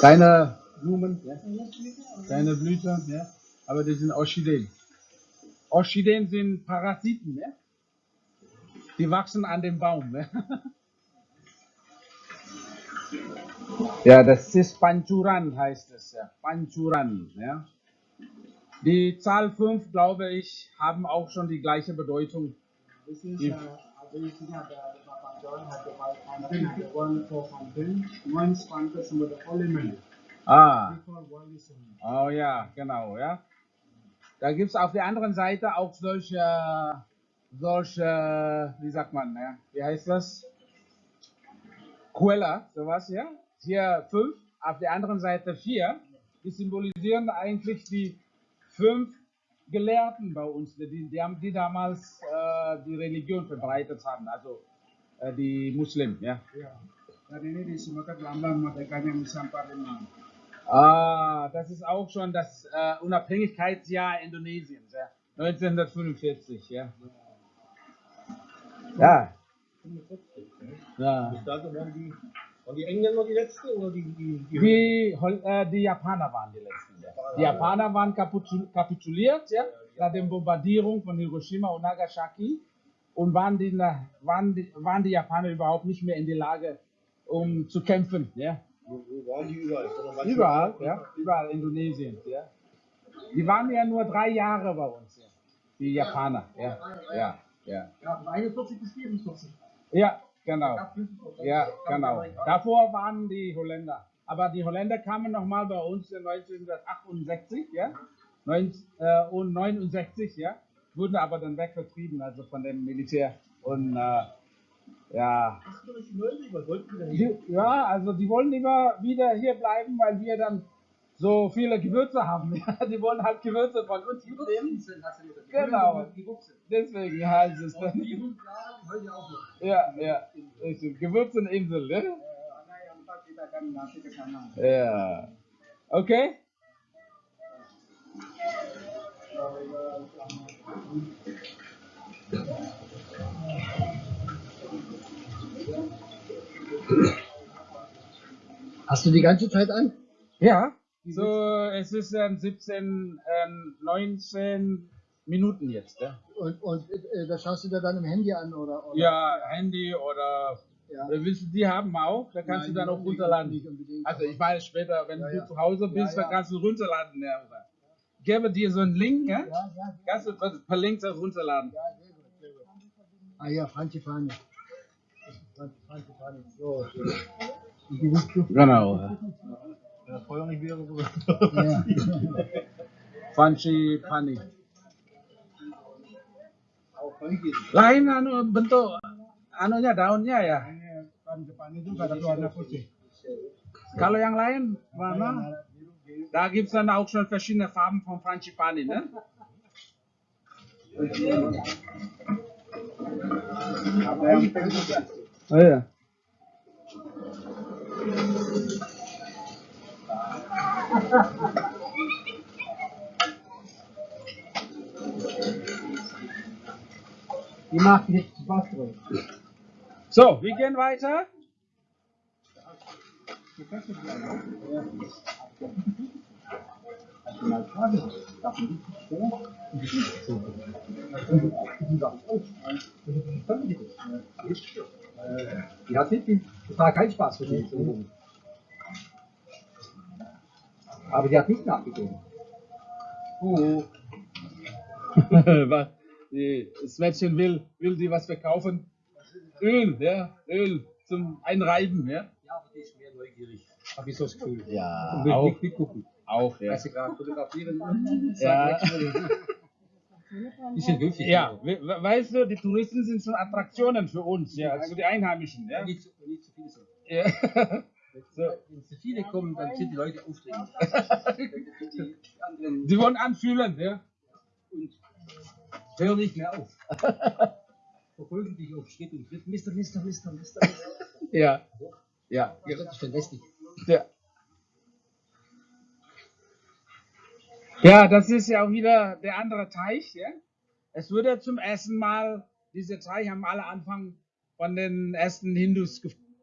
Keine Blumen, ja? keine Blüte, ja? aber das sind Orchideen. Orchideen sind Parasiten, ja? die wachsen an dem Baum. Ja? ja, das ist Panchuran, heißt es. Ja. Panchuran. Ja? Die Zahl 5, glaube ich, haben auch schon die gleiche Bedeutung. This is If- Ah, oh ja, genau, ja. Da gibt es auf der anderen Seite auch solche, solche, wie sagt man, ja? wie heißt das? Quella, sowas, ja. Hier fünf, auf der anderen Seite vier. Die symbolisieren eigentlich die fünf Gelehrten bei uns, die, die, die damals äh, die Religion verbreitet haben, also äh, die Muslimen, ja. Yeah. Dan ini disebutkan lambang merdekanya Nusantara Palembang. Ah, das ist auch schon das äh, Unabhängigkeitsjahr Indonesiens, ja. 1945, ja. Ja. ja. Bis dato waren die, waren die Engländer die letzte oder die, die, die Die, äh, die Japaner waren die letzten. Ja. Die Japaner waren kapitul kapituliert, ja, nach der Bombardierung von Hiroshima und Nagasaki und waren die, waren, die, waren die Japaner überhaupt nicht mehr in der Lage, um zu kämpfen, ja. waren die überall? Überall, ja, überall Indonesien, ja. Die waren ja nur drei Jahre bei uns, ja. Die Japaner, ja, ja, ja. Ja, 41 bis 44. Ja, genau. Ja, 45. Ja, genau. Davor waren die Holländer. Aber die Holländer kamen nochmal bei uns in 1968, ja. Äh, und 69, ja. Wurden aber dann wegvertrieben, also von dem Militär. Und äh, ja. Nicht möglich, was wollten die Die, ja, also die wollen lieber wieder hier bleiben, weil wir dann so viele Gewürze haben. Ja, die wollen halt Gewürze von uns mitnehmen. Genau. Deswegen heißt es dann. auch noch. Ja, ja. Gewürzeninsel, ne? Ja. Okay? Hast du die ganze Zeit an? Ja. So, es ist ähm, 17, ähm, 19 Minuten jetzt, ja? Und, und äh, das schaust du dir dann im Handy an oder? oder? Ja, Handy oder, Ja. oder willst du die haben auch? Da kannst Nein, du dann auch runterladen. Also ich meine später, wenn Ja, du ja. zu Hause bist, dann kannst du runterladen. Ja, oder? Gebe dir so einen Link, ja? ja, ja, Kannst du per, Link das runterladen. ja, sehr gut, sehr gut. Ah ja, Frangipani. Frangipani. So, so. Und die willst du? Genau. Wenn das Feuer nicht wäre, so. Ja. Tahu lagi. Lain anu bentuk anunya daunnya ya. Depan itu nggak ada warna putih. Kalau yang lain mana? Da gibt es dann auch schon verschiedene Farben von Frangipani, ne? Oh ja. Die macht nicht Spaß drin. So, wir gehen weiter. Die hat nicht, das war kein Spaß für die. Aber die hat nicht nachgegeben. Oh. Was? Die- Das Mädchen will, will die was verkaufen. Öl, ja, Öl zum Einreiben, ja. Ja, aber die ist mehr neugierig. Hab ich so das Gefühl. Ja, Und will auch, nicht mitgucken. Auch, ja. Weil sie gerade fotografieren. Ja. Die sind höflich. Ja, we- we- weißt du, die Touristen sind schon Attraktionen für uns, ja, für die Einheimischen, ja. Nicht, zu- nicht zu viele sind. ja. So. Wenn zu viele kommen, dann sind die Leute aufregend. die Sie wollen anfühlen, ja. und hören nicht mehr auf. Verfolgen dich auf Schritt und Schritt. Mister, Mister, Mister, Mister. Mister. Ja. Ja. Ja, das ist schon lästig. Ja. Ja, das ist ja auch wieder der andere Teich. Ja? Es wurde zum ersten Mal, dieser Teich haben alle Anfang von den ersten Hindus gefunden.